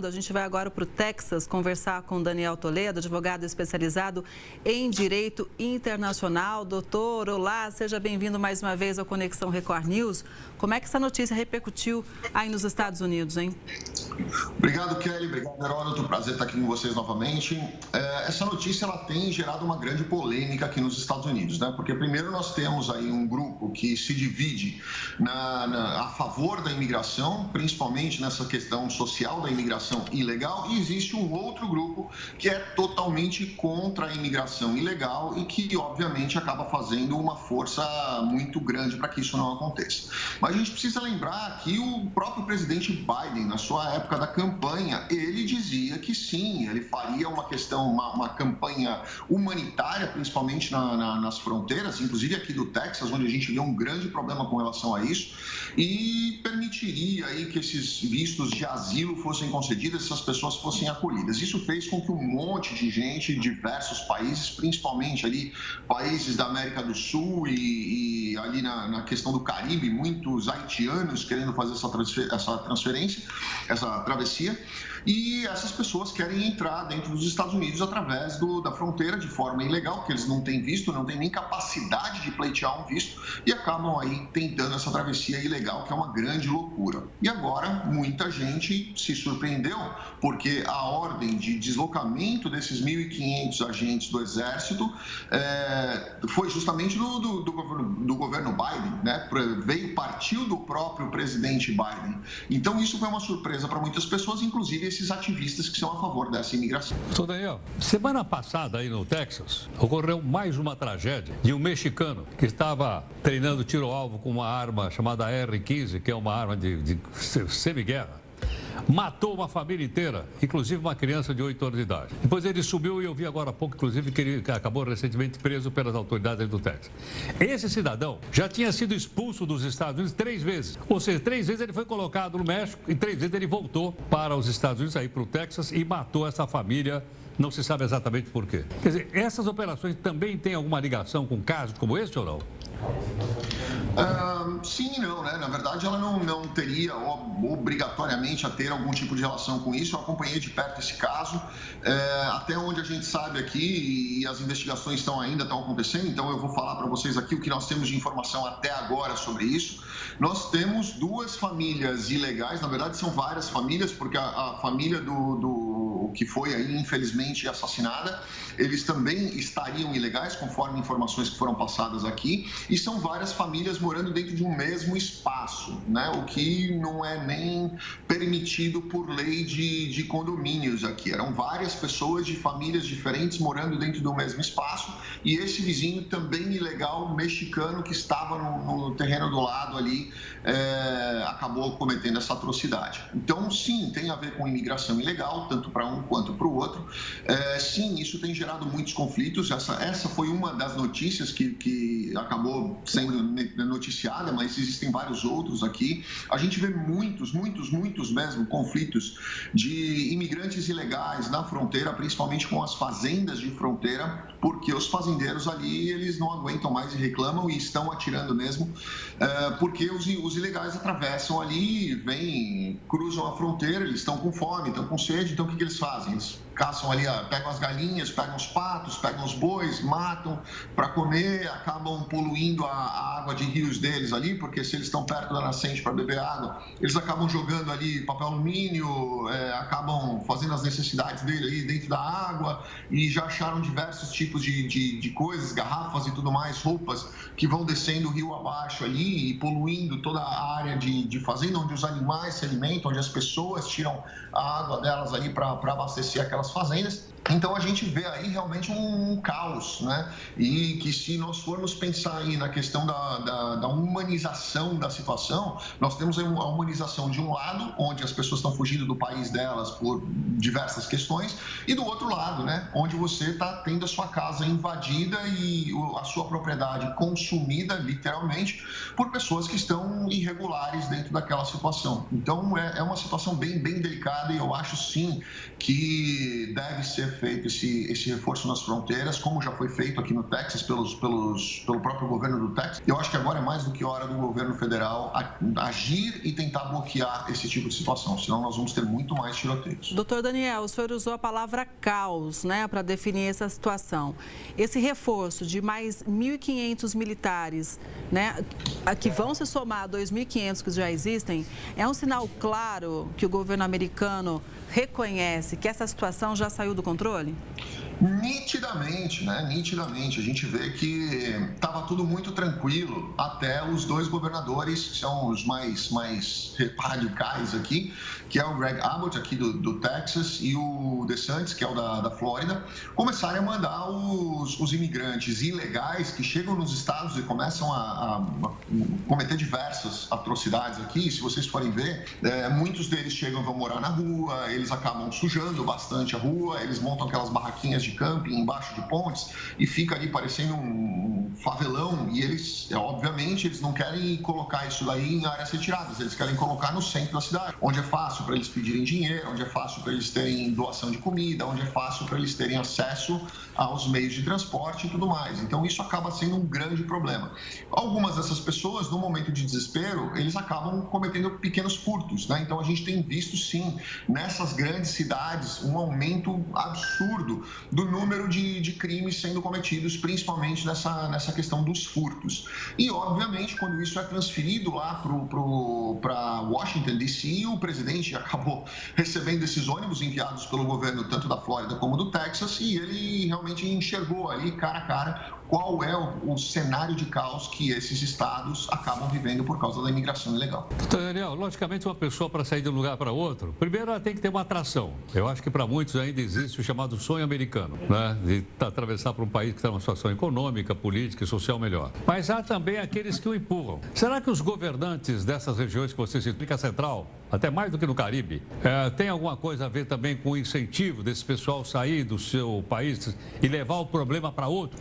A gente vai agora para o Texas conversar com Daniel Toledo, advogado especializado em Direito Internacional. Doutor, olá, seja bem-vindo mais uma vez ao Conexão Record News. Como é que essa notícia repercutiu aí nos Estados Unidos, hein? Obrigado, Kelly. Obrigado, Heródoto. Prazer estar aqui com vocês novamente. É, essa notícia ela tem gerado uma grande polêmica aqui nos Estados Unidos, né? Porque primeiro nós temos aí um grupo que se divide na, na, a favor da imigração, principalmente nessa questão social da imigração imigração ilegal e existe um outro grupo que é totalmente contra a imigração ilegal e que, obviamente, acaba fazendo uma força muito grande para que isso não aconteça. Mas a gente precisa lembrar que o próprio presidente Biden, na sua época da campanha, ele dizia que sim, ele faria uma questão, uma, uma campanha humanitária, principalmente na, na, nas fronteiras, inclusive aqui do Texas, onde a gente vê um grande problema com relação a isso, e permitiria aí que esses vistos de asilo fossem concedidos essas pessoas fossem acolhidas. Isso fez com que um monte de gente, diversos países, principalmente ali países da América do Sul e, e na, na, questão do Caribe, muitos haitianos querendo fazer essa, transfer, essa transferência, essa travessia, e essas pessoas querem entrar dentro dos Estados Unidos através do, da fronteira de forma ilegal, porque eles não têm visto, não têm nem capacidade de pleitear um visto e acabam aí tentando essa travessia ilegal, que é uma grande loucura. E agora muita gente se surpreendeu porque a ordem de deslocamento desses 1.500 agentes do Exército é, foi justamente do, do, do, governo, do governo Biden, né? veio, partiu do próprio presidente Biden. Então isso foi uma surpresa para muitas pessoas, inclusive esses ativistas que são a favor dessa imigração. Sou Daniel, semana passada aí no Texas, ocorreu mais uma tragédia de um mexicano que estava treinando tiro-alvo com uma arma chamada R-15, que é uma arma de, de semi-guerra matou uma família inteira, inclusive uma criança de 8 anos de idade. Depois ele subiu e eu vi agora há pouco, inclusive, que ele acabou recentemente preso pelas autoridades do Texas. Esse cidadão já tinha sido expulso dos Estados Unidos três vezes. Ou seja, três vezes ele foi colocado no México e três vezes ele voltou para os Estados Unidos, aí para o Texas, e matou essa família não se sabe exatamente por quê. Quer dizer, essas operações também têm alguma ligação com casos como esse ou não? Sim e não, né? Na verdade, ela não, não teria obrigatoriamente a ter algum tipo de relação com isso. Eu acompanhei de perto esse caso, é, até onde a gente sabe aqui, e as investigações estão ainda estão acontecendo, então eu vou falar para vocês aqui o que nós temos de informação até agora sobre isso. Nós temos duas famílias ilegais, na verdade são várias famílias, porque a, a família do, do que foi aí, infelizmente, assassinada, eles também estariam ilegais, conforme informações que foram passadas aqui, e são várias famílias morando dentro de um mesmo espaço, né? o que não é nem permitido por lei de, de condomínios aqui. Eram várias pessoas de famílias diferentes morando dentro do mesmo espaço e esse vizinho também ilegal mexicano que estava no, no terreno do lado ali é, acabou cometendo essa atrocidade. Então, sim, tem a ver com imigração ilegal, tanto para um quanto para o outro. É, sim, isso tem gerado muitos conflitos. Essa, essa foi uma das notícias que, que acabou sendo noticiada, mas existem vários outros aqui. A gente vê muitos, muitos, muitos mesmo conflitos de imigrantes ilegais na fronteira, principalmente com as fazendas de fronteira, porque os fazendeiros ali eles não aguentam mais e reclamam e estão atirando mesmo, é, porque os, os ilegais atravessam ali, vêm, cruzam a fronteira, eles estão com fome, estão com sede, então o que, que eles fazem? Eles caçam ali, pegam as galinhas, pegam os patos, pegam os bois, matam para comer, acabam poluindo a, água de rios deles ali, porque se eles estão perto da nascente para beber água, eles acabam jogando ali papel alumínio, é, acabam fazendo as necessidades dele ali dentro da água e já acharam diversos tipos de, de, de coisas, garrafas e tudo mais, roupas que vão descendo o rio abaixo ali e poluindo toda a área de, de fazenda onde os animais se alimentam, onde as pessoas tiram a água delas ali para abastecer aquelas fazendas. Então a gente vê aí realmente um, um, caos, né? E que se nós formos pensar aí na questão da, da, da, humanização da situação, nós temos a humanização de um lado, onde as pessoas estão fugindo do país delas por diversas questões, e do outro lado, né? Onde você está tendo a sua casa invadida e a sua propriedade consumida, literalmente, por pessoas que estão irregulares dentro daquela situação. Então é, é uma situação bem, bem delicada e eu acho sim que deve ser feito esse, esse reforço nas fronteiras, como já foi feito aqui no Texas pelos, pelos, pelo próprio governo do Texas. Eu acho que agora é mais do que hora do governo federal agir e tentar bloquear esse tipo de situação, senão nós vamos ter muito mais tiroteios. Doutor Daniel, o senhor usou a palavra caos né, para definir essa situação. Esse reforço de mais 1.500 militares né, que vão se somar a 2.500 que já existem, é um sinal claro que o governo americano reconhece que essa situação já saiu do controle? Nitidamente, né? Nitidamente. A gente vê que estava tudo muito tranquilo até os dois governadores, que são os mais, mais radicais aqui, que é o Greg Abbott, aqui do, do Texas, e o DeSantis, que é o da, da Flórida, começarem a mandar os, os imigrantes ilegais que chegam nos estados e começam a, a, a cometer diversas atrocidades aqui. Se vocês forem ver, é, muitos deles chegam vão morar na rua, eles acabam sujando bastante a rua, eles montam aquelas barraquinhas de camping embaixo de pontes e fica ali parecendo um favelão e eles, é, obviamente, eles não querem colocar isso daí em áreas retiradas, eles querem colocar no centro da cidade, onde é fácil para eles pedirem dinheiro, onde é fácil para eles terem doação de comida, onde é fácil para eles terem acesso aos meios de transporte e tudo mais. Então isso acaba sendo um grande problema. Algumas dessas pessoas, no momento de desespero, eles acabam cometendo pequenos furtos, né? Então a gente tem visto sim nessas grandes cidades um aumento absurdo do número de, de crimes sendo cometidos, principalmente nessa, nessa questão dos furtos. E, obviamente, quando isso é transferido lá para Washington, D.C., o presidente acabou recebendo esses ônibus enviados pelo governo tanto da Flórida como do Texas e ele realmente enxergou ali cara a cara qual é o, o, cenário de caos que esses estados acabam vivendo por causa da imigração ilegal. Doutor Daniel, logicamente uma pessoa para sair de um lugar para outro, primeiro ela tem que ter uma atração. Eu acho que para muitos ainda existe o chamado sonho americano, né? de atravessar para um país que está numa situação econômica, política e social melhor. Mas há também aqueles que o empurram. Será que os governantes dessas regiões que você citou, a Central, até mais do que no Caribe, é, tem alguma coisa a ver também com o incentivo desse pessoal sair do seu país e levar o problema para outro?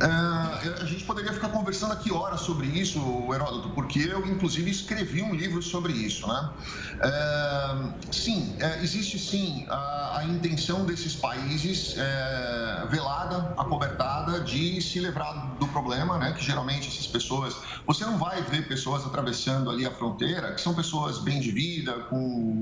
É, a gente poderia ficar conversando aqui horas sobre isso, Heródoto, porque eu, inclusive, escrevi um livro sobre isso. Né? É, sim, é, existe sim a, a, intenção desses países é, velada, acobertada, de se livrar do problema, né? que geralmente essas pessoas. Você não vai ver pessoas atravessando ali a fronteira, que são pessoas bem de vida, com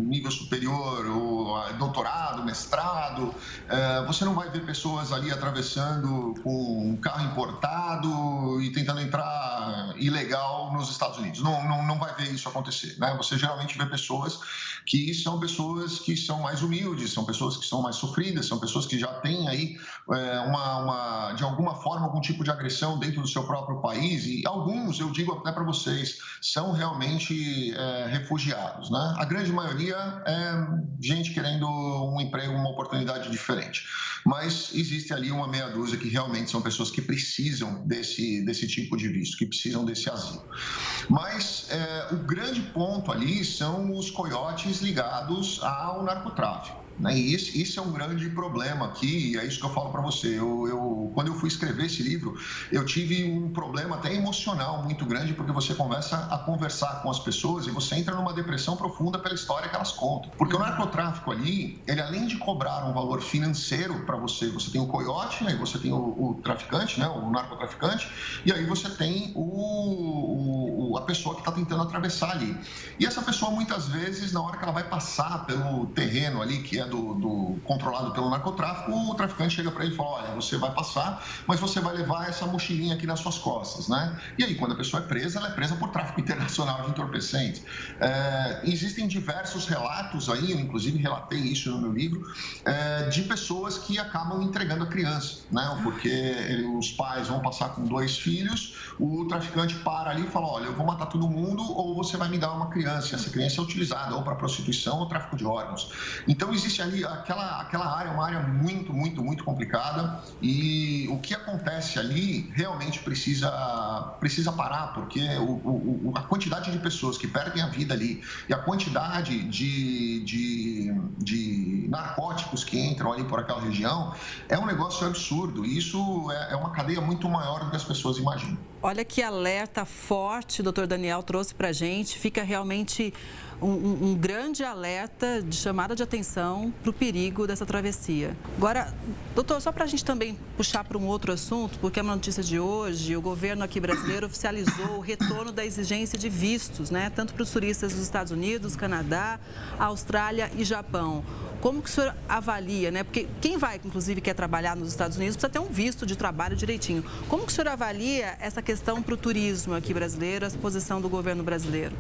nível superior, ou doutorado, mestrado. É, você não vai ver pessoas ali atravessando com um carro importado e tentando entrar ilegal nos Estados Unidos. Não, não, não vai ver isso acontecer. Né? Você geralmente vê pessoas que são pessoas que são mais humildes, são pessoas que são mais sofridas, são pessoas que já têm aí é, uma, uma, de alguma forma, algum tipo de agressão dentro do seu próprio país. E alguns, eu digo até para vocês, são realmente é, refugiados. Né? A grande maioria é gente querendo um emprego, uma oportunidade diferente. Mas existe ali uma meia dúzia que realmente são pessoas que precisam desse, desse tipo de visto, que precisam desse asilo. Mas é, o grande ponto ali são os coiotes ligados ao narcotráfico. Né? E isso, isso, é um grande problema aqui, e é isso que eu falo para você. Eu, eu, quando eu fui escrever esse livro, eu tive um problema até emocional muito grande, porque você começa a conversar com as pessoas e você entra numa depressão profunda pela história que elas contam. Porque o narcotráfico ali, ele além de cobrar um valor financeiro para você, você tem o coiote, né? você tem o, o, traficante, né? o narcotraficante, e aí você tem o, o a pessoa que está tentando atravessar ali. E essa pessoa, muitas vezes, na hora que ela vai passar pelo terreno ali, que é do, do controlado pelo narcotráfico, o traficante chega para ele e fala: olha, você vai passar, mas você vai levar essa mochilinha aqui nas suas costas, né? E aí, quando a pessoa é presa, ela é presa por tráfico internacional de entorpecentes. É, existem diversos relatos aí, eu inclusive relatei isso no meu livro, é, de pessoas que acabam entregando a criança, né? Porque ele, os pais vão passar com dois filhos, o traficante para ali e fala: olha, eu vou matar todo mundo ou você vai me dar uma criança. E essa criança é utilizada ou para prostituição ou tráfico de órgãos. Então, existe ali aquela, aquela área, uma área muito, muito, muito complicada e o que acontece ali realmente precisa, precisa parar, porque o, o, a quantidade de pessoas que perdem a vida ali e a quantidade de, de, de narcóticos que entram ali por aquela região é um negócio absurdo. E isso é, é uma cadeia muito maior do que as pessoas imaginam. Olha que alerta forte o doutor Daniel trouxe para gente. Fica realmente um, um grande alerta de chamada de atenção para o perigo dessa travessia. Agora, doutor, só para a gente também puxar para um outro assunto, porque é uma notícia de hoje, o governo aqui brasileiro oficializou o retorno da exigência de vistos, né? Tanto para os turistas dos Estados Unidos, Canadá, Austrália e Japão. Como que o senhor avalia, né? Porque quem vai, inclusive, quer trabalhar nos Estados Unidos, precisa ter um visto de trabalho direitinho. Como que o senhor avalia essa questão para o turismo aqui brasileiro, a posição do governo brasileiro?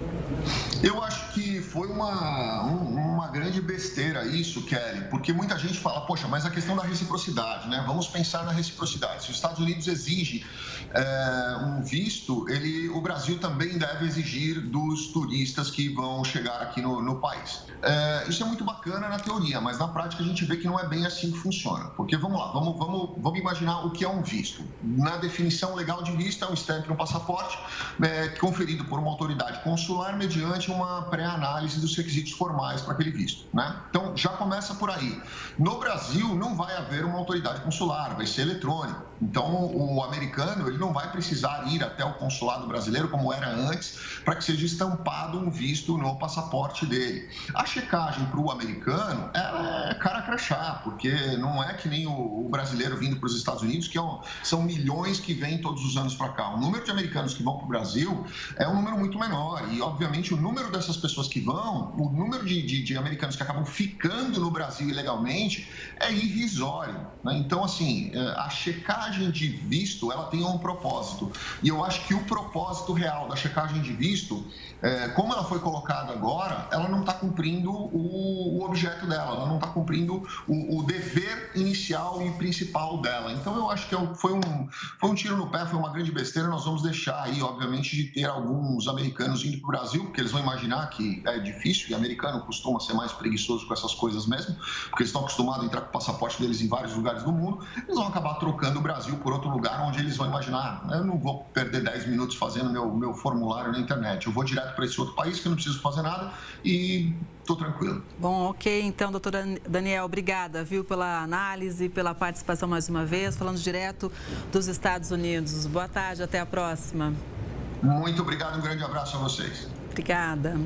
Eu acho que foi uma, uma grande besteira isso, Kelly, porque muita gente fala, poxa, mas a questão da reciprocidade, né? Vamos pensar na reciprocidade. Se os Estados Unidos exige é, um visto, ele, o Brasil também deve exigir dos turistas que vão chegar aqui no, no país. É, isso é muito bacana na teoria, mas na prática a gente vê que não é bem assim que funciona. Porque vamos lá, vamos, vamos, vamos imaginar o que é um visto. Na definição legal de visto, é um stamp no passaporte é, conferido por uma autoridade consular mediante uma pré-análise dos requisitos formais para aquele visto. Né? Então já começa por aí. No Brasil não vai haver uma autoridade consular, vai ser eletrônico. Então o americano ele não vai precisar ir até o consulado brasileiro como era antes para que seja estampado um visto no passaporte dele. A checagem para o americano é cara crachá, porque não é que nem o, brasileiro vindo para os Estados Unidos, que é são milhões que vêm todos os anos para cá. O número de americanos que vão para o Brasil é um número muito menor e, obviamente, o número dessas pessoas que vão, o número de, de, de americanos que acabam ficando no Brasil ilegalmente é irrisório. Né? Então, assim, é, a checagem de visto, ela tem um propósito. E eu acho que o propósito real da checagem de visto, é, como ela foi colocada agora, ela não está cumprindo o, o, objeto dela, ela não está cumprindo o, o, dever inicial e principal dela. Então eu acho que é foi um, foi um tiro no pé, foi uma grande besteira. Nós vamos deixar aí, obviamente, de ter alguns americanos indo para o Brasil, porque eles vão imaginar que é difícil, e americano costuma ser mais preguiçoso com essas coisas mesmo, porque eles estão acostumados a entrar com o passaporte deles em vários lugares do mundo, eles vão acabar trocando o Brasil por outro lugar onde eles vão imaginar, eu não vou perder 10 minutos fazendo meu, meu formulário na internet, eu vou direto para esse outro país que eu não preciso fazer nada e estou tranquilo. Bom, ok, então, doutora Daniel, obrigada, viu, pela análise, pela participação mais uma vez, falando direto dos Estados Unidos. Boa tarde, até a próxima. Muito obrigado, um grande abraço a vocês. Obrigada.